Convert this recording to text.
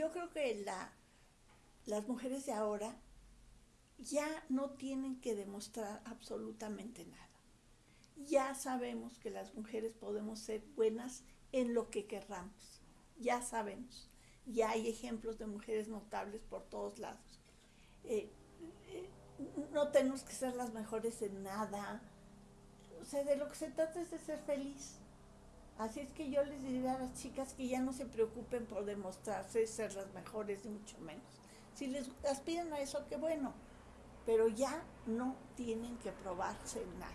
yo creo que la, las mujeres de ahora ya no tienen que demostrar absolutamente nada. Ya sabemos que las mujeres podemos ser buenas en lo que querramos. Ya sabemos. Ya hay ejemplos de mujeres notables por todos lados. Eh, eh, no tenemos que ser las mejores en nada. O sea, de lo que se trata es de ser feliz. Así es que yo les diría a las chicas que ya no se preocupen por demostrarse ser las mejores, ni mucho menos. Si les aspiran a eso, qué bueno. Pero ya no tienen que probarse nada.